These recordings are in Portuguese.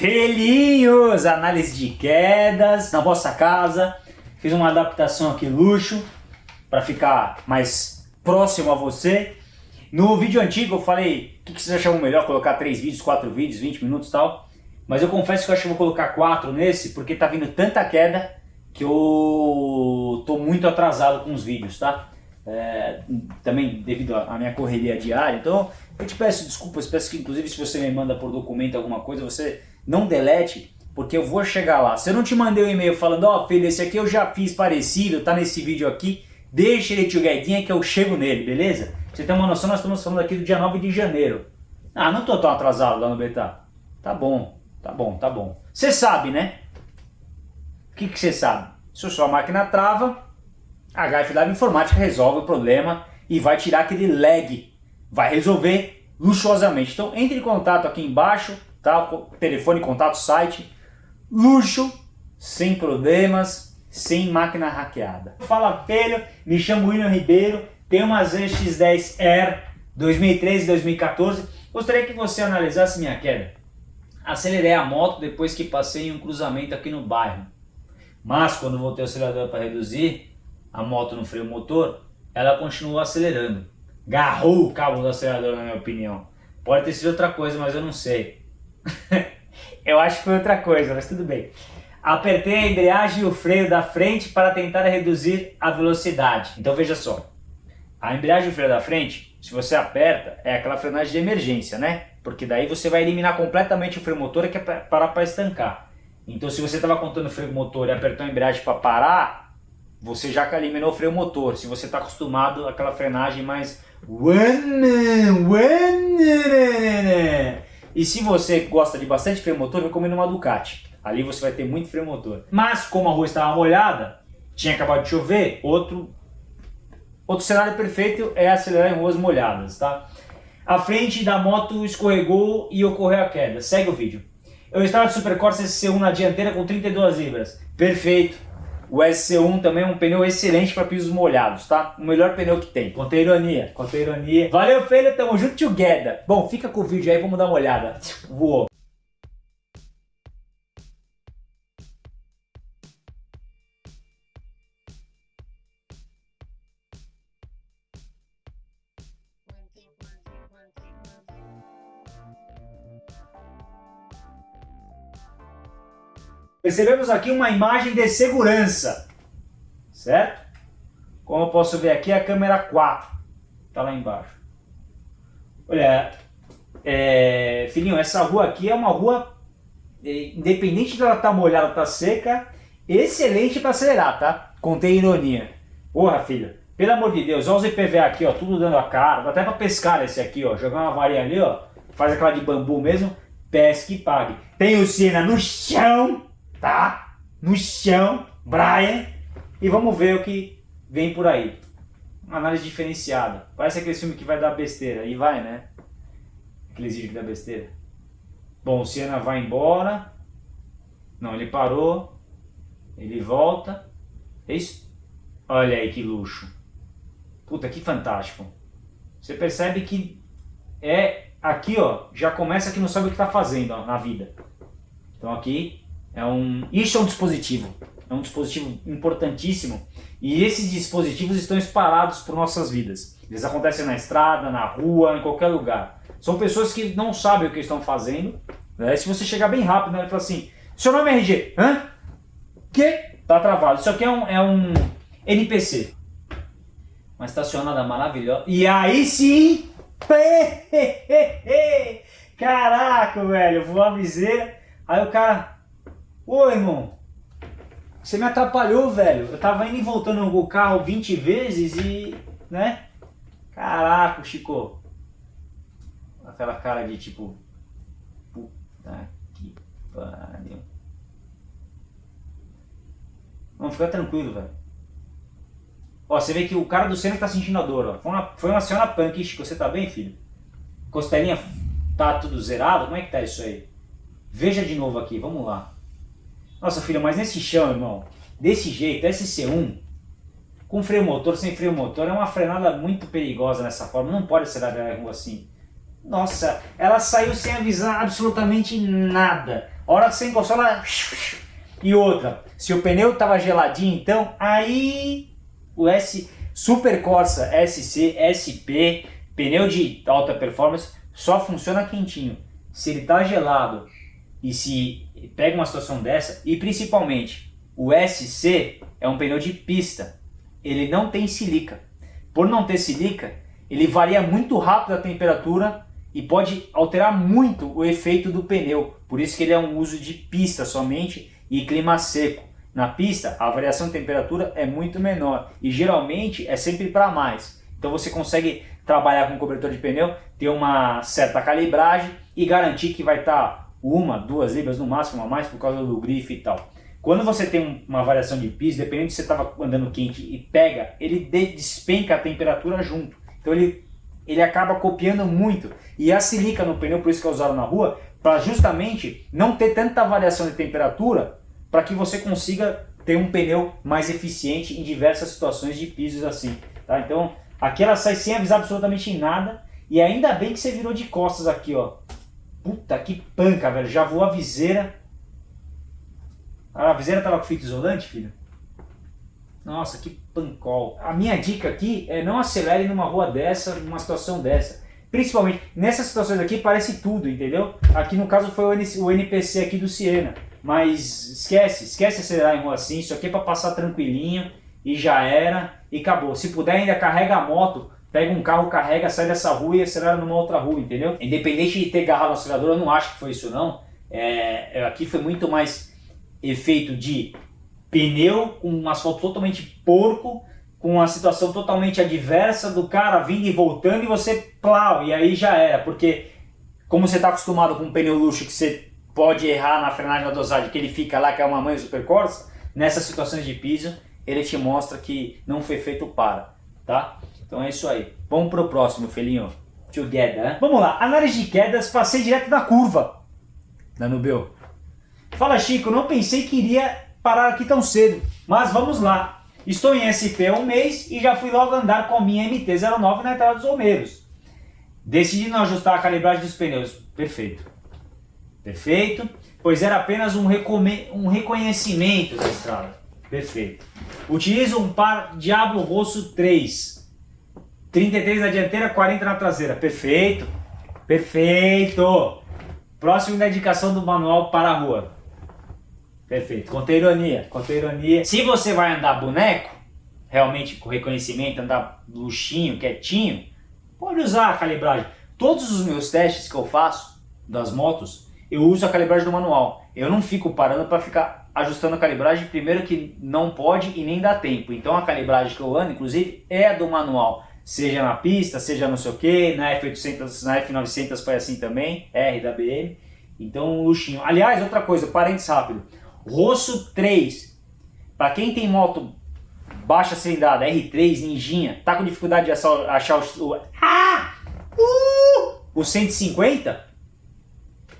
Pelinhos, análise de quedas na vossa casa. Fiz uma adaptação aqui luxo para ficar mais próximo a você. No vídeo antigo eu falei o que, que vocês achavam melhor, colocar 3 vídeos, 4 vídeos, 20 minutos e tal. Mas eu confesso que eu acho que vou colocar 4 nesse, porque tá vindo tanta queda que eu tô muito atrasado com os vídeos, tá? É, também devido à minha correria diária, então eu te peço desculpas, peço que inclusive se você me manda por documento alguma coisa, você não delete, porque eu vou chegar lá. Se eu não te mandei um e-mail falando, ó oh, filho, esse aqui eu já fiz parecido, tá nesse vídeo aqui, deixa ele together que eu chego nele, beleza? Pra você tem uma noção, nós estamos falando aqui do dia 9 de janeiro. Ah, não tô tão atrasado lá no beta. Tá bom, tá bom, tá bom. Você sabe, né? O que você sabe? Se a sua máquina trava, a HFW Informática resolve o problema e vai tirar aquele lag. Vai resolver luxuosamente. Então entre em contato aqui embaixo, tá? telefone, contato, site. Luxo, sem problemas, sem máquina hackeada. Fala Pelho, me chamo William Ribeiro, tenho uma ZX 10R 2013 2014. Gostaria que você analisasse minha queda. Acelerei a moto depois que passei em um cruzamento aqui no bairro. Mas quando voltei o acelerador para reduzir a moto no freio motor, ela continuou acelerando. Garrou o cabo do acelerador na minha opinião. Pode ter sido outra coisa, mas eu não sei. Eu acho que foi outra coisa, mas tudo bem. Apertei a embreagem e o freio da frente para tentar reduzir a velocidade. Então veja só, a embreagem e o freio da frente, se você aperta, é aquela frenagem de emergência, né? Porque daí você vai eliminar completamente o freio motor que é parar para estancar. Então se você estava contando o freio motor e apertou a embreagem para parar, você já eliminou o freio motor. Se você está acostumado àquela frenagem mais... E se você gosta de bastante freio motor, recomendo uma Ducati. Ali você vai ter muito freio motor. Mas como a rua estava molhada, tinha acabado de chover, outro, outro cenário perfeito é acelerar em ruas molhadas, tá? A frente da moto escorregou e ocorreu a queda. Segue o vídeo. Eu estava de Super Corsa SC1 na dianteira com 32 libras. Perfeito. O SC1 também é um pneu excelente para pisos molhados, tá? O melhor pneu que tem. Contei ironia, contei ironia. Valeu, filho, tamo junto together. Bom, fica com o vídeo aí, vamos dar uma olhada. Voou. Percebemos aqui uma imagem de segurança, certo? Como eu posso ver aqui, a câmera 4 está lá embaixo. Olha, é, filhinho, essa rua aqui é uma rua, é, independente de ela estar tá molhada ou tá seca, excelente para acelerar, tá? Contei ironia. Porra, filho, pelo amor de Deus, olha os IPVA aqui, ó, tudo dando a cara, dá até para pescar esse aqui, ó, jogar uma varinha ali, ó, faz aquela de bambu mesmo, pesque e pague. Tem o Senna no chão, tá? No chão, Brian, e vamos ver o que vem por aí. Uma análise diferenciada. Parece aquele filme que vai dar besteira, e vai, né? Aqueles vídeos que dá besteira. Bom, o Siena vai embora. Não, ele parou. Ele volta. É isso? Olha aí que luxo. Puta, que fantástico. Você percebe que é aqui, ó, já começa que não sabe o que está fazendo ó, na vida. Então aqui é um, isso é um dispositivo, é um dispositivo importantíssimo e esses dispositivos estão espalhados por nossas vidas. Eles acontecem na estrada, na rua, em qualquer lugar. São pessoas que não sabem o que estão fazendo. Né? Se você chegar bem rápido, né, ele fala assim, seu nome é RG, hã? Que? Tá travado. Isso aqui é um, é um NPC. Uma estacionada maravilhosa. E aí sim... Caraca, velho, vou avisar. Aí o cara... Ô, irmão, você me atrapalhou, velho. Eu tava indo e voltando o carro 20 vezes e, né? Caraca, Chico. Aquela cara de tipo... Puta que pariu. Vamos ficar tranquilo, velho. Ó, você vê que o cara do centro tá sentindo a dor, ó. Foi uma, foi uma senhora punk, Chico. Você tá bem, filho? Costelinha tá tudo zerado? Como é que tá isso aí? Veja de novo aqui, vamos lá. Nossa, filho, mas nesse chão, irmão, desse jeito, SC1, com freio motor, sem freio motor, é uma frenada muito perigosa nessa forma. Não pode acelerar a rua assim. Nossa, ela saiu sem avisar absolutamente nada. A hora que você encostou lá... E outra, se o pneu tava geladinho, então, aí o S Super Corsa SC, SP, pneu de alta performance, só funciona quentinho. Se ele tá gelado e se pega uma situação dessa, e principalmente o SC é um pneu de pista, ele não tem silica. Por não ter silica, ele varia muito rápido a temperatura e pode alterar muito o efeito do pneu. Por isso que ele é um uso de pista somente e clima seco. Na pista, a variação de temperatura é muito menor e geralmente é sempre para mais. Então você consegue trabalhar com cobertor de pneu, ter uma certa calibragem e garantir que vai estar tá uma, duas libras no máximo a mais por causa do grife e tal. Quando você tem uma variação de piso, dependendo se você estava andando quente e pega, ele despenca a temperatura junto. Então ele, ele acaba copiando muito. E a silica no pneu, por isso que é usado na rua, para justamente não ter tanta variação de temperatura, para que você consiga ter um pneu mais eficiente em diversas situações de pisos assim. Tá? Então aqui ela sai sem avisar absolutamente nada. E ainda bem que você virou de costas aqui, ó. Puta que panca, velho. Já voou a viseira. Ah, a viseira tava com fita isolante, filho? Nossa, que pancol. A minha dica aqui é não acelere numa rua dessa, numa situação dessa. Principalmente, nessas situações aqui parece tudo, entendeu? Aqui no caso foi o NPC aqui do Siena. Mas esquece, esquece acelerar em rua assim, isso aqui é para passar tranquilinho e já era e acabou. Se puder ainda carrega a moto, pega um carro, carrega, sai dessa rua e acelera numa outra rua, entendeu? Independente de ter agarrado no acelerador, eu não acho que foi isso não. É, aqui foi muito mais efeito de pneu com um asfalto totalmente porco, com uma situação totalmente adversa do cara vindo e voltando e você plau, e aí já era, porque como você está acostumado com um pneu luxo que você pode errar na frenagem da dosagem, que ele fica lá, que é uma mãe super Corsa, nessas situações de piso, ele te mostra que não foi feito para, tá? Então é isso aí. Vamos pro próximo, felinho. Together. Né? Vamos lá, análise de quedas, passei direto na curva da Nubel. Fala Chico, não pensei que iria parar aqui tão cedo, mas vamos lá. Estou em SP há um mês e já fui logo andar com a minha MT-09 na entrada dos Romeiros. Decidi não ajustar a calibragem dos pneus. Perfeito. Perfeito. Pois era apenas um, um reconhecimento da estrada. Perfeito. Utilizo um par Diablo Rosso 3. 33 na dianteira, 40 na traseira. Perfeito. Perfeito. Próximo da indicação do manual para a rua. Perfeito. Conta ironia. Ironia. Se você vai andar boneco, realmente com reconhecimento, andar luxinho, quietinho, pode usar a calibragem. Todos os meus testes que eu faço das motos, eu uso a calibragem do manual. Eu não fico parando para ficar ajustando a calibragem, primeiro que não pode e nem dá tempo. Então a calibragem que eu ando, inclusive, é do manual. Seja na pista, seja não sei o que, na F800, na F900 foi assim também, R da BM. Então luxinho. Aliás, outra coisa, parênteses rápido. Rosso 3. Para quem tem moto baixa cilindrada, R3, Ninjinha, tá com dificuldade de achar, o, ah, uh, o 150,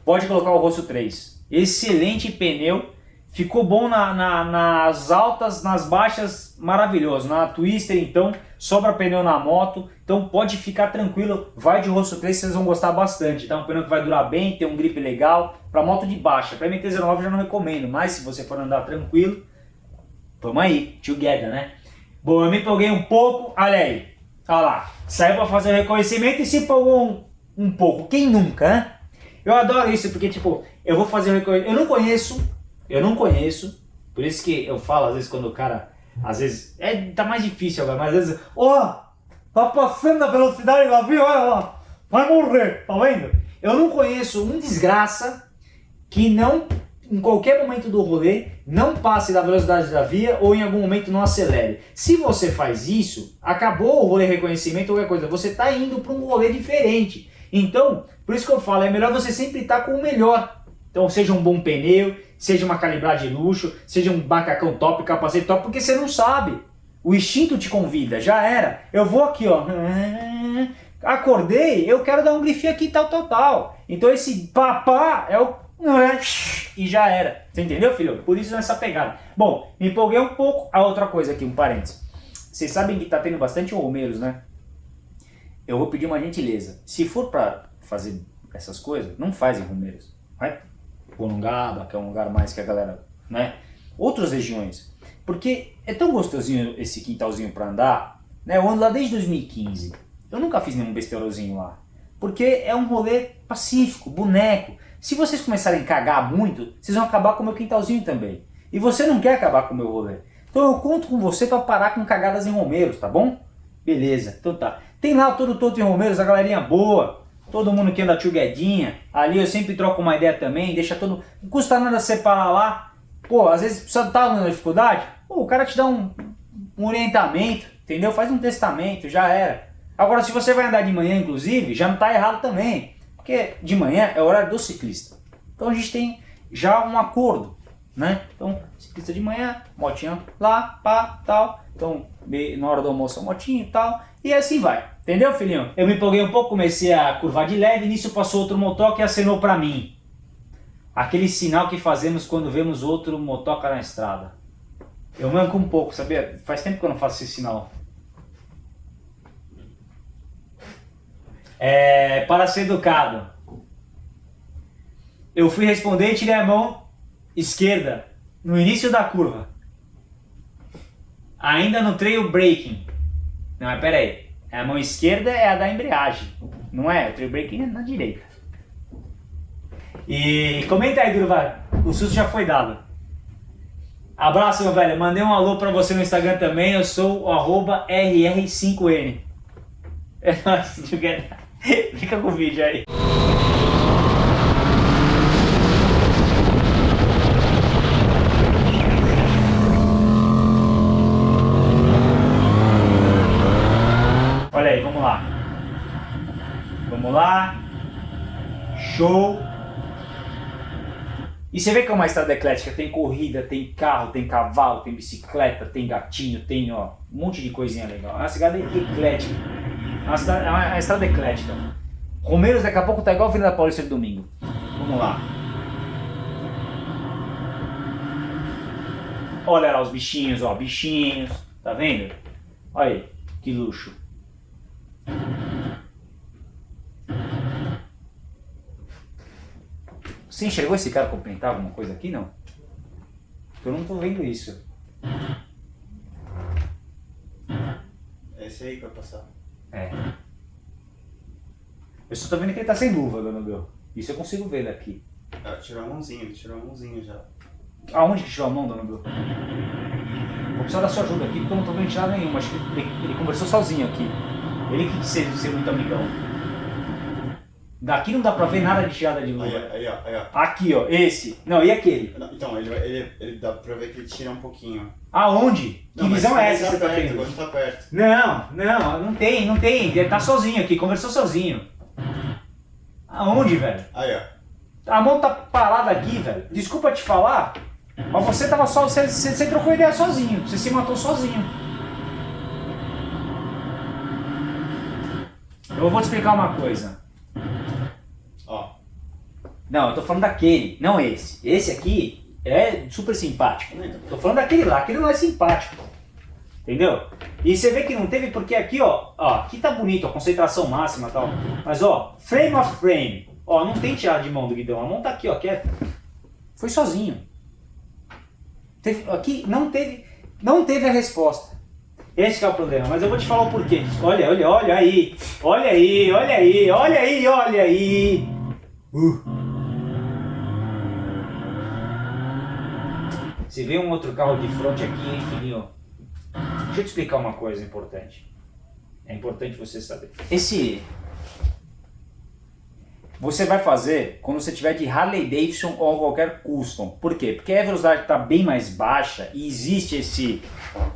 pode colocar o Rosso 3. Excelente pneu, ficou bom na, na, nas altas, nas baixas, maravilhoso. Na Twister, então, sobra pneu na moto, então pode ficar tranquilo, vai de Rosso 3, vocês vão gostar bastante. Tá? Um pneu que vai durar bem, tem um grip legal, para moto de baixa. Para MT-09 já não recomendo, mas se você for andar tranquilo, vamos aí, together, né? Bom, eu me empolguei um pouco, olha aí, olha lá, saiu para fazer o reconhecimento e se empolgou um, um pouco, quem nunca, né? Eu adoro isso, porque tipo, eu vou fazer um Eu não conheço, eu não conheço, por isso que eu falo às vezes quando o cara, às vezes, é, tá mais difícil agora, mas às vezes, ó, oh, tá passando a velocidade lá, viu, olha lá, vai morrer, tá vendo? Eu não conheço um desgraça que não, em qualquer momento do rolê, não passe da velocidade da via ou em algum momento não acelere. Se você faz isso, acabou o rolê reconhecimento ou qualquer coisa, você está indo para um rolê diferente. Então, por isso que eu falo, é melhor você sempre estar com o melhor. Então, seja um bom pneu, seja uma calibragem luxo, seja um bacacão top, capacete top, porque você não sabe. O instinto te convida, já era. Eu vou aqui, ó. Acordei, eu quero dar um grifinho aqui, tal, tal, tal. Então esse papá é o... E já era. Você entendeu, filho? Por isso nessa pegada. Bom, me empolguei um pouco. A outra coisa aqui, um parênteses. Vocês sabem que tá tendo bastante romeiros, né? eu vou pedir uma gentileza. Se for para fazer essas coisas, não faz em Romeiros. Vai Coronungaba, que é um lugar mais que a galera, né? Outras regiões. Porque é tão gostosinho esse quintalzinho para andar, né? Eu ando lá desde 2015. Eu nunca fiz nenhum besteirozinho lá. Porque é um rolê pacífico, boneco. Se vocês começarem a cagar muito, vocês vão acabar com o meu quintalzinho também. E você não quer acabar com o meu rolê. Então eu conto com você para parar com cagadas em Romeiros, tá bom? Beleza, então tá. Tem lá todo Toto em Romeiros, a galerinha boa. Todo mundo que anda tchuguedinha. Ali eu sempre troco uma ideia também, deixa todo... Não custa nada separar lá. Pô, às vezes precisa estar tá na dificuldade. Pô, o cara te dá um, um orientamento, entendeu? Faz um testamento, já era. Agora, se você vai andar de manhã, inclusive, já não está errado também. Porque de manhã é o horário do ciclista. Então a gente tem já um acordo né? Então, ciclista de manhã, motinha lá, pá, tal. Então, na hora do almoço, motinha e tal. E assim vai. Entendeu, filhinho? Eu me empolguei um pouco, comecei a curvar de leve, nisso passou outro motoca e acenou pra mim. Aquele sinal que fazemos quando vemos outro motoca na estrada. Eu manco um pouco, sabia? Faz tempo que eu não faço esse sinal. É, para ser educado. Eu fui responder e tirei a mão esquerda, no início da curva. Ainda no trail braking. Não, mas pera aí. A mão esquerda é a da embreagem. Não é? O trail braking é na direita. E comenta aí, Durval. O susto já foi dado. Abraço, meu velho. Mandei um alô pra você no Instagram também. Eu sou o arroba RR5N. É nóis. Fica com o vídeo aí. Vamos lá. Show. E você vê que é uma estrada eclética, tem corrida, tem carro, tem cavalo, tem bicicleta, tem gatinho, tem ó, um monte de coisinha legal. É uma estrada eclética. É uma, estrada, eclética. Romeiros daqui a pouco tá igual a Avenida Paulista de domingo. Vamos lá. Olha lá os bichinhos, ó, bichinhos. Tá vendo? Olha aí, que luxo. Você enxergou esse cara cumprimentar alguma coisa aqui, não? Eu não tô vendo isso. É esse aí que vai passar. É. Eu só tô vendo que ele tá sem luva, dona Bel. Isso eu consigo ver daqui. Ah, tirou a mãozinha, ele tirou a mãozinha já. Aonde que tirou a mão, dona Bel? Vou precisar da sua ajuda aqui, porque eu não tô vendo tirar nenhuma. Acho que ele, ele conversou sozinho aqui. Ele que quis ser, ser muito amigão. Daqui não dá pra ver nada de tirada de luva. Aí, aí, ó, aí, ó. Aqui, ó, esse. Não, e aquele? Então, ele, ele, ele dá pra ver que ele tira um pouquinho. Aonde? Que Não, visão mas é essa tá que você tá perto, tendo? Agora tá perto. Não, não, não tem, não tem. Ele tá sozinho aqui, conversou sozinho. Aonde, velho? Aí, ó. A mão tá parada aqui, velho. Desculpa te falar, mas você tava só. Você, você, você trocou ideia sozinho. Você se matou sozinho. Eu vou te explicar uma coisa. Não, eu tô falando daquele, não esse. Esse aqui é super simpático. Tô falando daquele lá, aquele não é simpático. Entendeu? E você vê que não teve porque aqui, ó, ó, aqui tá bonito, a concentração máxima e tal. Mas ó, frame of frame. Ó, não tem tirada de mão do guidão, a mão tá aqui, ó, quieta. Foi sozinho. Teve, aqui não teve, não teve a resposta. Esse é o problema, mas eu vou te falar o porquê. Olha, olha, olha aí. Olha aí, olha aí, olha aí, olha aí. Uh. Se vê um outro carro de frente aqui, hein, filhinho? Deixa eu te explicar uma coisa importante. É importante você saber. Esse... Você vai fazer quando você tiver de Harley Davidson ou qualquer custom. Por quê? Porque a velocidade está bem mais baixa e existe esse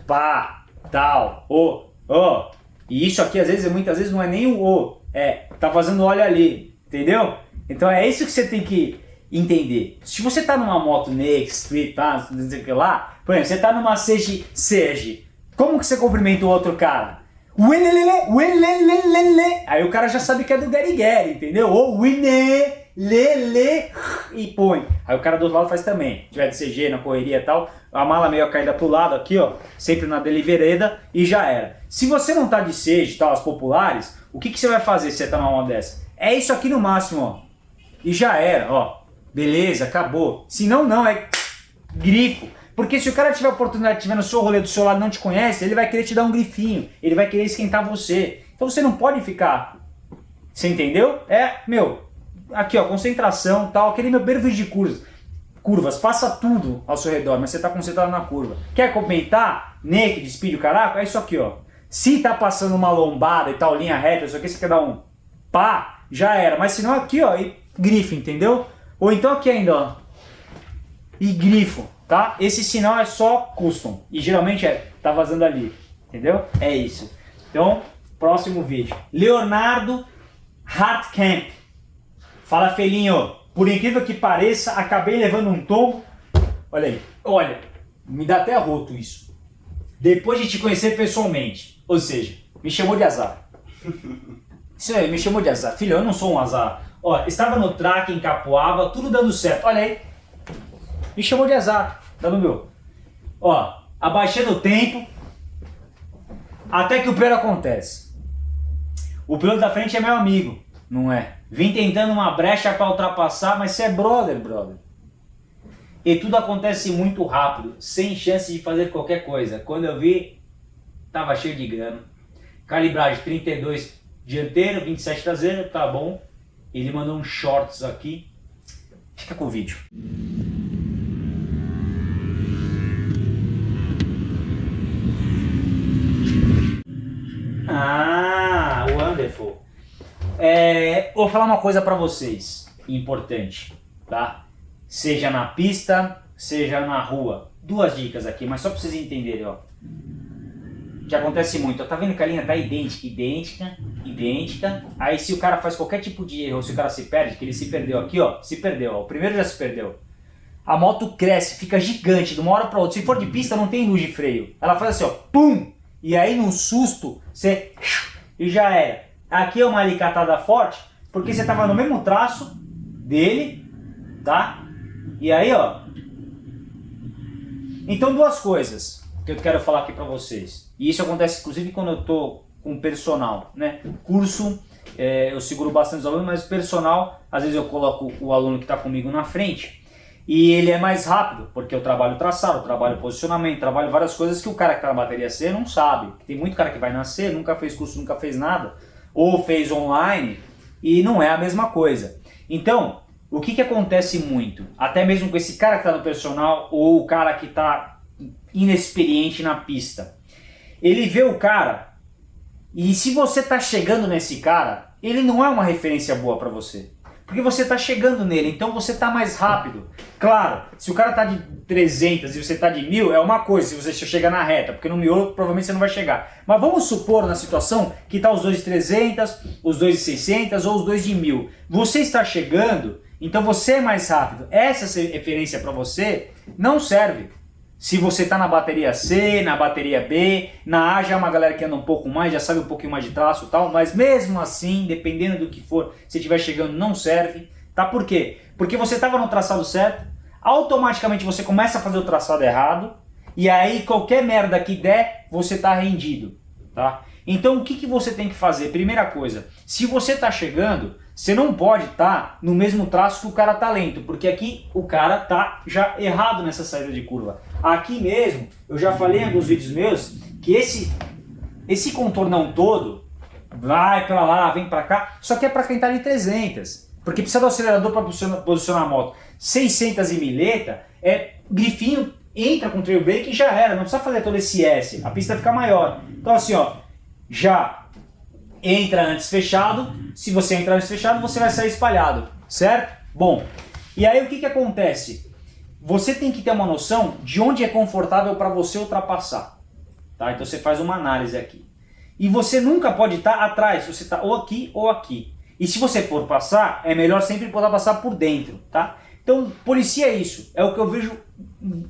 pá, tal, o, o. E isso aqui às vezes, muitas vezes não é nem o o, é tá fazendo óleo ali, entendeu? Então é isso que você tem que entender. Se você está numa moto Next, Street, tá, não sei o que lá, por exemplo, você está numa Sege, Sege, como que você cumprimenta o outro cara? Uelelele, uelelelele. Aí o cara já sabe que é do Gary entendeu? Ou uine, lele, e põe. Aí o cara do outro lado faz também. Se tiver de CG na correria e tal, a mala meio caída pro lado aqui, ó, sempre na delivereda e já era. Se você não tá de CG, tal, as populares, o que, que você vai fazer se você tá numa dessa? É isso aqui no máximo, ó. E já era, ó. Beleza, acabou. Se não, não, é grifo. Porque se o cara tiver a oportunidade, tiver no seu rolê do seu lado não te conhece, ele vai querer te dar um grifinho, ele vai querer esquentar você. Então você não pode ficar. Você entendeu? É, meu, aqui ó, concentração tal, aquele meu vídeo de curvas. Curvas, passa tudo ao seu redor, mas você tá concentrado na curva. Quer comentar? Naked, speed, o caraca? É isso aqui, ó. Se tá passando uma lombada e tal, linha reta, isso aqui você quer dar um pá, já era. Mas se não aqui, ó, e grifo, entendeu? Ou então aqui ainda, ó. E grifo, tá? Esse sinal é só custom. E geralmente é, tá vazando ali, entendeu? É isso. Então, próximo vídeo. Leonardo Hartkamp. Fala, felinho. Por incrível que pareça, acabei levando um tombo. Olha aí. Olha, me dá até arroto isso. Depois de te conhecer pessoalmente. Ou seja, me chamou de azar. Isso aí, me chamou de azar. Filho, eu não sou um azar. Ó, estava no track em Capoava, tudo dando certo. Olha aí. Me chamou de azar. Tá no meu. Ó, abaixando o tempo. Até que o pior acontece. O piloto da frente é meu amigo, não é? Vim tentando uma brecha para ultrapassar, mas você é brother, brother. E tudo acontece muito rápido, sem chance de fazer qualquer coisa. Quando eu vi, tava cheio de grana. Calibragem 32 dianteiro, 27 traseiro, tá bom. Ele mandou uns shorts aqui. Fica com o vídeo. Ah, wonderful. É, vou falar uma coisa para vocês, importante, tá? Seja na pista, seja na rua. Duas dicas aqui, mas só para vocês entenderem, ó. Que acontece muito, tá vendo que a linha tá idêntica, idêntica, idêntica. Aí se o cara faz qualquer tipo de erro, se o cara se perde, que ele se perdeu aqui, ó, se perdeu, ó. O primeiro já se perdeu. A moto cresce, fica gigante de uma hora para outra. Se for de pista, não tem luz de freio. Ela faz assim, ó, pum! E aí, num susto, você... E já era. Aqui é uma alicatada forte, porque você tava no mesmo traço dele, tá? E aí, ó... Então, duas coisas que eu quero falar aqui pra vocês. E isso acontece, inclusive, quando eu tô com personal, né? Curso, é, eu seguro bastante os alunos, mas personal, às vezes eu coloco o aluno que está comigo na frente e ele é mais rápido, porque eu trabalho traçado, eu trabalho posicionamento, trabalho várias coisas que o cara que está na bateria C não sabe. Tem muito cara que vai nascer, nunca fez curso, nunca fez nada, ou fez online e não é a mesma coisa. Então, o que, que acontece muito? Até mesmo com esse cara que está no personal ou o cara que está inexperiente na pista. Ele vê o cara e se você está chegando nesse cara, ele não é uma referência boa para você. Porque você está chegando nele, então você está mais rápido. Claro, se o cara está de 300 e você está de 1000, é uma coisa, se você chega na reta, porque no miolo provavelmente você não vai chegar. Mas vamos supor na situação que está os dois de 300, os dois de 600 ou os dois de 1000. Você está chegando, então você é mais rápido. Essa referência para você não serve. Se você está na bateria C, na bateria B, na A já é uma galera que anda um pouco mais, já sabe um pouquinho mais de traço e tal, mas mesmo assim, dependendo do que for, se estiver chegando não serve, tá? Por quê? Porque você estava no traçado certo, automaticamente você começa a fazer o traçado errado, e aí qualquer merda que der, você está rendido, tá? Então o que, que você tem que fazer? Primeira coisa, se você está chegando, você não pode estar tá no mesmo traço que o cara tá lento, porque aqui o cara tá já errado nessa saída de curva. Aqui mesmo, eu já falei em alguns vídeos meus, que esse, esse contornão todo, vai pra lá, vem pra cá, só que é pra quem tá de 300. Porque precisa do acelerador para posicionar, a moto. 600 e mileta, é grifinho, entra com trail brake e já era, não precisa fazer todo esse S, a pista fica maior. Então assim, ó, já entra antes fechado, se você entrar antes fechado, você vai sair espalhado, certo? Bom, e aí o que, que acontece? Você tem que ter uma noção de onde é confortável para você ultrapassar. Tá? Então você faz uma análise aqui. E você nunca pode estar tá atrás, você está ou aqui ou aqui. E se você for passar, é melhor sempre poder passar por dentro, tá? Então, policia isso. É o que eu vejo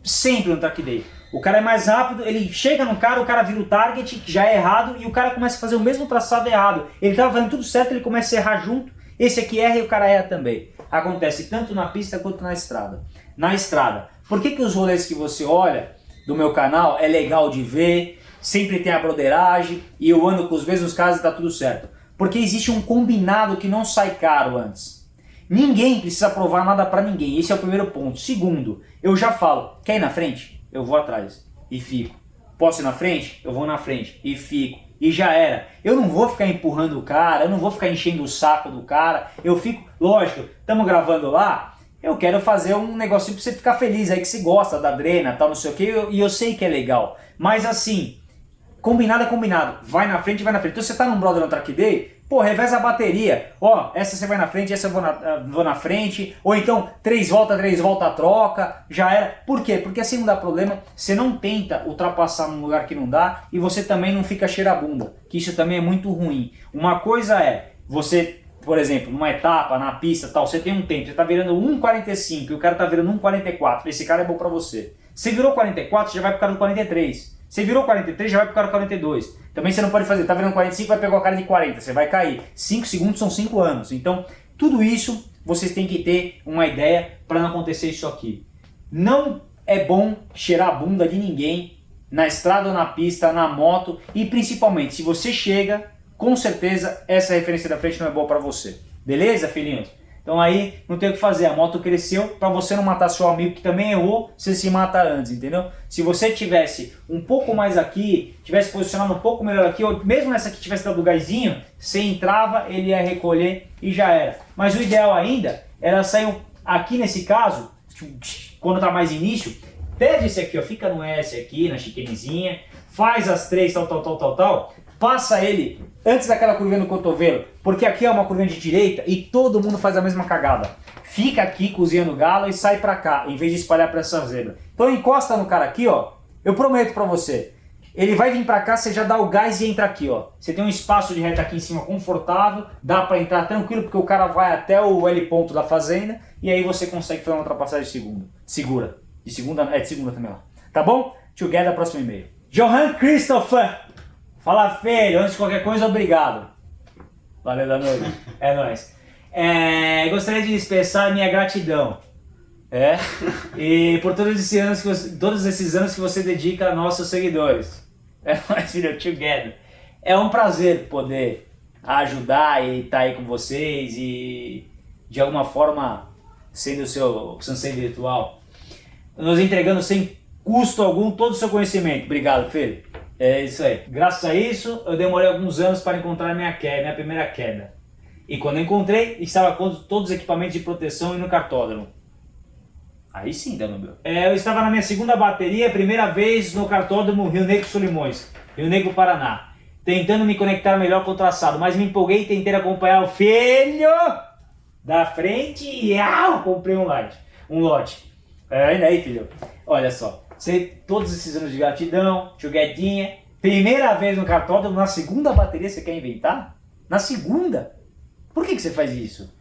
sempre no track day. O cara é mais rápido, ele chega no cara, o cara vira o target, já é errado, e o cara começa a fazer o mesmo traçado errado. Ele estava fazendo tudo certo, ele começa a errar junto, esse aqui erra e o cara erra também. Acontece tanto na pista quanto na estrada. Na estrada, por que, que os rolês que você olha do meu canal é legal de ver, sempre tem a broderagem, e eu ando com os mesmos caras e tá tudo certo? Porque existe um combinado que não sai caro antes. Ninguém precisa provar nada pra ninguém, esse é o primeiro ponto. Segundo, eu já falo, quer ir na frente? Eu vou atrás e fico. Posso ir na frente? Eu vou na frente e fico. E já era. Eu não vou ficar empurrando o cara, eu não vou ficar enchendo o saco do cara. Eu fico, lógico, estamos gravando lá, eu quero fazer um negocinho pra você ficar feliz aí, que você gosta da drena, tal, não sei o que, e eu sei que é legal. Mas assim, combinado é combinado. Vai na frente, vai na frente. Então você tá num brother no track day, pô, reveza a bateria. Ó, essa você vai na frente, essa eu vou na, ah, vou na frente. Ou então, três voltas, três voltas, troca. Já era. Por quê? Porque assim não dá problema. Você não tenta ultrapassar num lugar que não dá e você também não fica cheirabunda. Que isso também é muito ruim. Uma coisa é, você por exemplo, numa etapa, na pista tal, você tem um tempo, você tá virando 1,45 e o cara tá virando 1,44, esse cara é bom pra você. Você virou 44, você já vai pro cara do 43. Você virou 43, já vai pro cara do 42. Também você não pode fazer, tá virando 45, vai pegar o cara de 40, você vai cair. 5 segundos são 5 anos. Então, tudo isso vocês têm que ter uma ideia para não acontecer isso aqui. Não é bom cheirar a bunda de ninguém na estrada ou na pista, na moto e principalmente se você chega, com certeza essa referência da frente não é boa para você. Beleza, filhinhos? Então aí não tem o que fazer, a moto cresceu, para você não matar seu amigo que também errou, você se mata antes, entendeu? Se você tivesse um pouco mais aqui, tivesse posicionado um pouco melhor aqui, ou mesmo nessa aqui tivesse dado gásinho, você entrava, ele ia recolher e já era. Mas o ideal ainda era sair aqui nesse caso, quando tá mais início, pede esse aqui, ó, fica no S aqui, na chiquenezinha, faz as três, tal, tal, tal, tal, tal, passa ele antes daquela curvinha no cotovelo, porque aqui é uma curvinha de direita e todo mundo faz a mesma cagada. Fica aqui cozinhando galo e sai pra cá, em vez de espalhar pra essa zebra. Então encosta no cara aqui, ó, eu prometo pra você, ele vai vir pra cá, você já dá o gás e entra aqui, ó. Você tem um espaço de reta aqui em cima confortável, dá pra entrar tranquilo, porque o cara vai até o L ponto da fazenda, e aí você consegue fazer uma ultrapassagem de segunda. Segura. De segunda, é de segunda também, ó. Tá bom? Together, próximo e-mail. Johan Christopher Fala, filho, antes de qualquer coisa, obrigado. Valeu, Danilo. É nóis. É, gostaria de expressar minha gratidão. É? E por todos esses anos que você, todos esses anos que você dedica a nossos seguidores. É nóis, filho, together. É um prazer poder ajudar e estar tá aí com vocês e de alguma forma sendo o seu sensei virtual, nos entregando sem custo algum todo o seu conhecimento. Obrigado, filho. É isso aí. Graças a isso, eu demorei alguns anos para encontrar minha queda, minha primeira queda. E quando encontrei, estava com todos os equipamentos de proteção e no cartódromo. Aí sim, Danúbio. É, eu estava na minha segunda bateria, primeira vez no cartódromo Rio Negro Solimões, Rio Negro Paraná. Tentando me conectar melhor com o traçado, mas me empolguei e tentei acompanhar o filho da frente e ah, comprei um lote. Um lote. É, ainda aí, filho. Olha só. Você, todos esses anos de gratidão, joguetinha. Primeira vez no cartódromo, na segunda bateria você quer inventar? Na segunda? Por que, que você faz isso?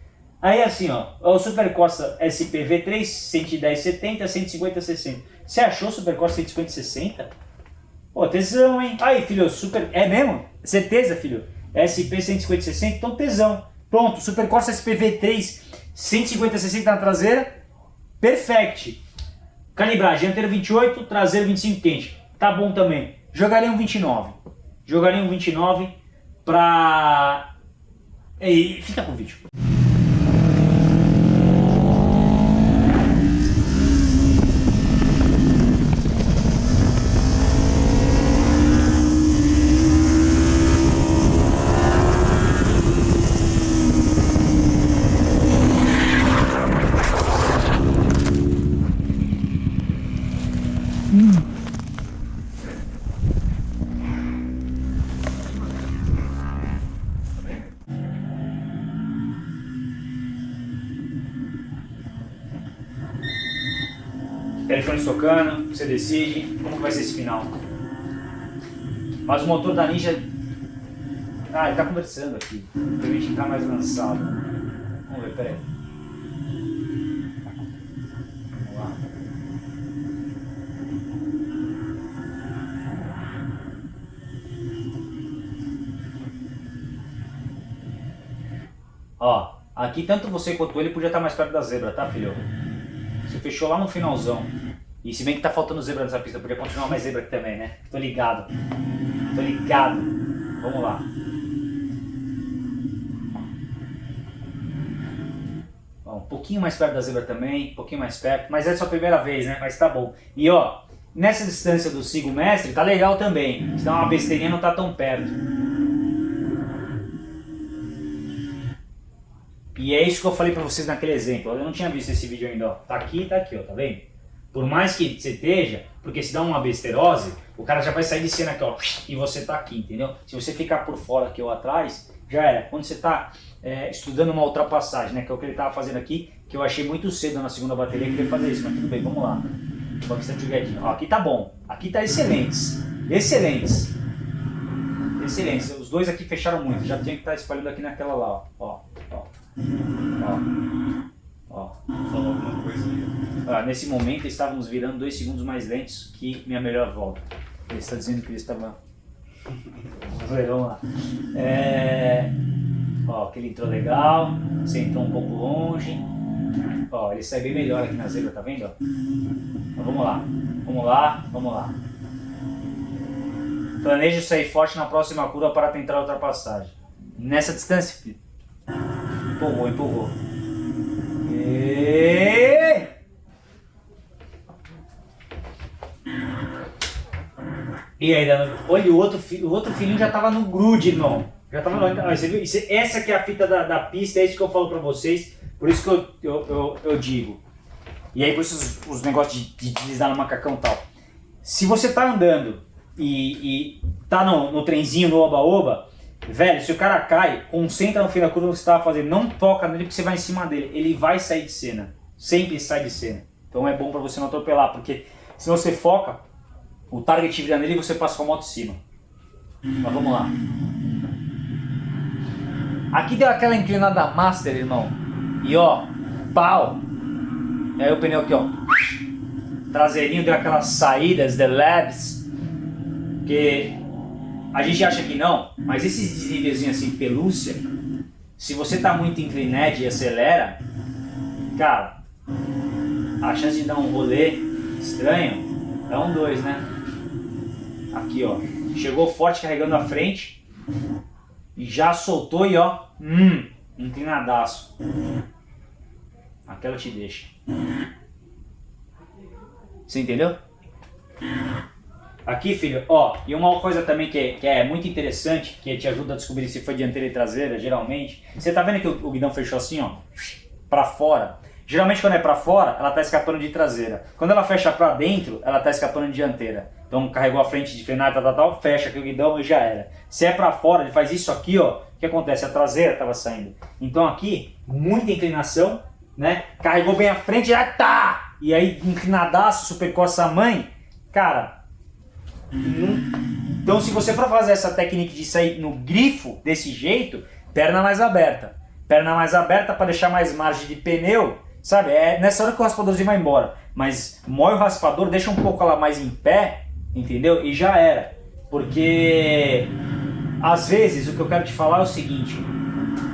Aí assim, ó, o Super Corsa SPV3 11070, 150 60. Você achou o Super Corsa 150 60? Pô, tesão, hein? Aí, filho, super... É mesmo? Certeza, filho? SP 150 60, então tesão. Pronto, Super Corsa SPV3 150 60 na traseira, perfect. Calibragem, dianteiro 28, traseiro 25 quente. Tá bom também. Jogaria um 29. Jogaria um 29 pra... E fica com o vídeo. telefone tocando, você decide como vai ser esse final. Mas o motor da Ninja... Ah, ele tá conversando aqui. Permite ficar mais lançado. Vamos ver, peraí. Vamos lá. Ó, aqui tanto você quanto ele podia estar mais perto da zebra, tá filho? Você fechou lá no finalzão. E se bem que tá faltando zebra nessa pista, podia continuar mais zebra aqui também, né? Tô ligado. Tô ligado. Vamos lá. Ó. pouquinho mais perto da zebra também, um pouquinho mais perto, mas é sua primeira vez, né? Mas tá bom. E ó, nessa distância do sigo mestre, tá legal também. Se dá uma besteirinha, não tá tão perto. E é isso que eu falei pra vocês naquele exemplo. Eu não tinha visto esse vídeo ainda, ó. Tá aqui tá aqui, ó, tá vendo? Por mais que você esteja, porque se dá uma besterose, o cara já vai sair de cena aqui, ó, e você tá aqui, entendeu? Se você ficar por fora aqui ou atrás, já era. Quando você tá é, estudando uma ultrapassagem, né, que é o que ele tava fazendo aqui, que eu achei muito cedo na segunda bateria que ele fazer isso, mas tudo bem, vamos lá. Bastante jogadinho. Ó, aqui tá bom, aqui tá excelentes, excelentes. Excelentes, os dois aqui fecharam muito, já tinha que estar tá espalhando aqui naquela lá, ó, ó, ó. Ó. Ó. Ah, nesse momento estávamos virando dois segundos mais lentos que minha melhor volta. Ele está dizendo que ele estava. Vamos lá. É... Ó, que ele entrou legal, sentou um pouco longe. Ó, ele sai bem melhor aqui na zebra, tá vendo? Então, vamos lá, vamos lá, vamos lá. Planejo sair forte na próxima curva para tentar a ultrapassagem. Nessa distância, filho. Empurrou, empurrou. E... E aí, olha, o outro, o outro filhinho já tava no grude, irmão. Já tava no... Você viu? essa que é a fita da, da pista, é isso que eu falo pra vocês. Por isso que eu, eu, eu, eu digo. E aí, por isso os, os negócios de, de deslizar no macacão e tal. Se você tá andando e, e tá no, no trenzinho, no oba-oba, Velho, se o cara cai, concentra no fim da curva que você estava fazendo, não toca nele porque você vai em cima dele. Ele vai sair de cena. Sempre sai de cena. Então é bom para você não atropelar, porque se você foca, o target vira nele e você passa com a moto em cima. Mas vamos lá. Aqui deu aquela inclinada master, irmão. E ó, pau. E aí o pneu aqui, ó. Traseirinho deu aquelas saídas, the labs. Que a gente acha que não, mas esses desnívelzinhos assim, pelúcia, se você tá muito inclinado e acelera, cara, a chance de dar um rolê estranho é um dois, né? Aqui, ó. Chegou forte carregando a frente e já soltou e ó, hum, inclinadaço. Aquela te deixa. Você entendeu? Aqui, filho, ó, e uma coisa também que é, que é muito interessante, que te ajuda a descobrir se foi dianteira e traseira, geralmente. Você tá vendo que o, o guidão fechou assim, ó, pra fora? Geralmente quando é pra fora, ela tá escapando de traseira. Quando ela fecha pra dentro, ela tá escapando de dianteira. Então carregou a frente de frenar, tal, tal, tal, fecha aqui o guidão e já era. Se é pra fora, ele faz isso aqui, ó, o que acontece? A traseira tava saindo. Então aqui, muita inclinação, né? Carregou bem a frente, já tá! E aí, inclinadaço, supercoça a mãe, cara, então se você for fazer essa técnica de sair no grifo desse jeito, perna mais aberta. Perna mais aberta para deixar mais margem de pneu, sabe? É nessa hora que o raspadorzinho vai embora. Mas mói o raspador, deixa um pouco ela mais em pé, entendeu? E já era. Porque às vezes o que eu quero te falar é o seguinte,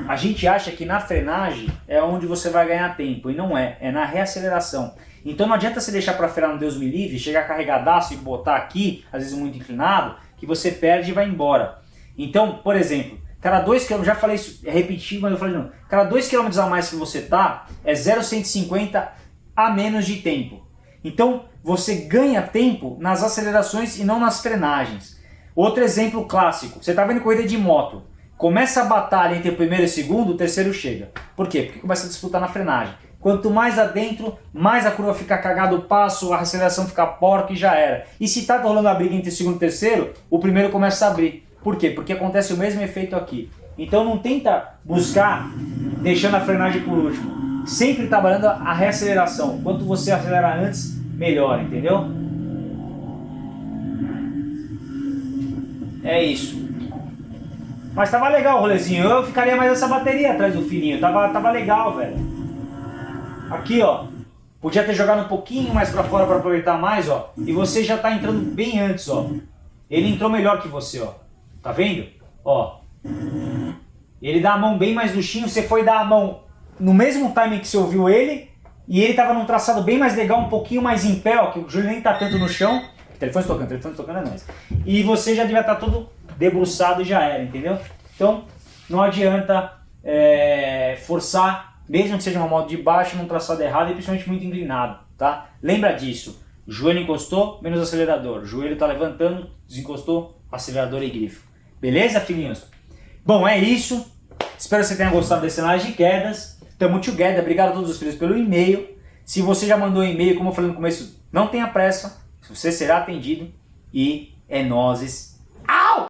a gente acha que na frenagem é onde você vai ganhar tempo, e não é, é na reaceleração. Então não adianta você deixar para frear no Deus me livre, chegar carregadaço e botar aqui, às vezes muito inclinado, que você perde e vai embora. Então, por exemplo, cada 2 km, já falei isso, é repetido, mas eu falei não, cada 2 km a mais que você tá, é 0,150 a menos de tempo. Então, você ganha tempo nas acelerações e não nas frenagens. Outro exemplo clássico, você está vendo corrida de moto, começa a batalha entre o primeiro e o segundo, o terceiro chega. Por quê? Porque começa a disputar na frenagem. Quanto mais adentro, mais a curva fica cagada o passo, a aceleração fica porca e já era. E se tá rolando a briga entre o segundo e o terceiro, o primeiro começa a abrir. Por quê? Porque acontece o mesmo efeito aqui. Então não tenta buscar deixando a frenagem por último. Sempre trabalhando a reaceleração. Quanto você acelera antes, melhor, entendeu? É isso. Mas tava legal o rolezinho. Eu ficaria mais essa bateria atrás do filhinho. Tava, tava legal, velho. Aqui, ó. Podia ter jogado um pouquinho mais para fora para aproveitar mais, ó. E você já tá entrando bem antes, ó. Ele entrou melhor que você, ó. Tá vendo? Ó. Ele dá a mão bem mais luxinho, você foi dar a mão no mesmo timing que você ouviu ele, e ele tava num traçado bem mais legal, um pouquinho mais em pé, ó, que o Júlio nem tá tanto no chão. Telefone tocando, telefone tocando é nóis. E você já devia estar tá todo debruçado e já era, entendeu? Então, não adianta é, forçar mesmo que seja uma moto de baixo, num traçado errado e principalmente muito inclinado, tá? Lembra disso, joelho encostou, menos acelerador, joelho está levantando, desencostou, acelerador e grifo. Beleza, filhinhos? Bom, é isso. Espero que você tenha gostado desse análise de quedas. Tamo together. Obrigado a todos os filhos pelo e-mail. Se você já mandou um e-mail, como eu falei no começo, não tenha pressa. Você será atendido. E é nozes.